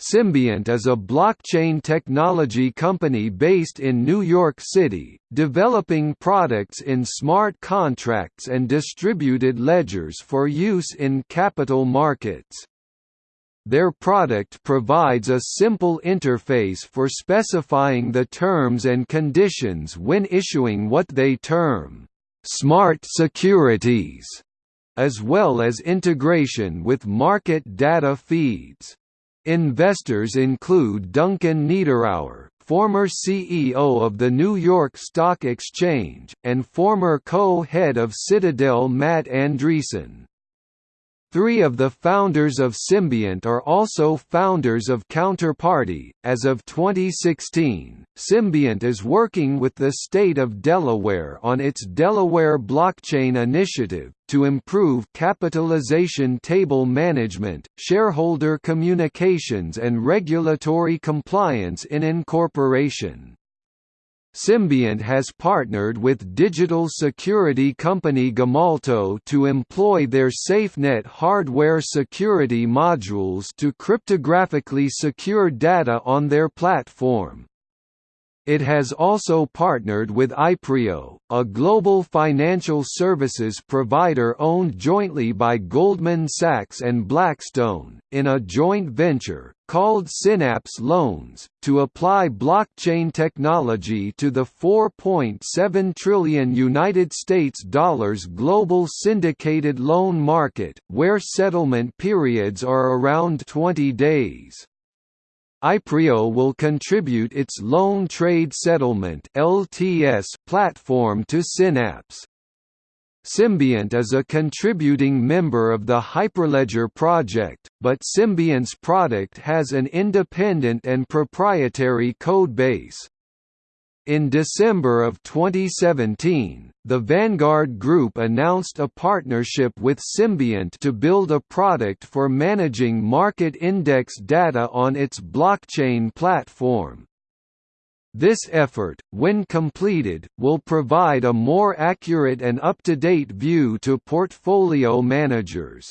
Symbiont is a blockchain technology company based in New York City, developing products in smart contracts and distributed ledgers for use in capital markets. Their product provides a simple interface for specifying the terms and conditions when issuing what they term, "...smart securities", as well as integration with market data feeds. Investors include Duncan Niederauer, former CEO of the New York Stock Exchange, and former co-head of Citadel Matt Andresen. Three of the founders of Symbiont are also founders of Counterparty. As of 2016, Symbiont is working with the state of Delaware on its Delaware Blockchain Initiative to improve capitalization table management, shareholder communications, and regulatory compliance in incorporation. Symbiont has partnered with digital security company Gemalto to employ their SafeNet hardware security modules to cryptographically secure data on their platform. It has also partnered with Ipreo, a global financial services provider owned jointly by Goldman Sachs and Blackstone, in a joint venture, called Synaps Loans, to apply blockchain technology to the 4.7 trillion United States dollars global syndicated loan market, where settlement periods are around 20 days. Ipreo will contribute its Loan Trade Settlement (LTS) platform to Synaps. Symbiont is a contributing member of the Hyperledger project, but Symbiont's product has an independent and proprietary codebase. In December of 2017, the Vanguard Group announced a partnership with Symbiont to build a product for managing market index data on its blockchain platform. This effort, when completed, will provide a more accurate and up-to-date view to portfolio managers.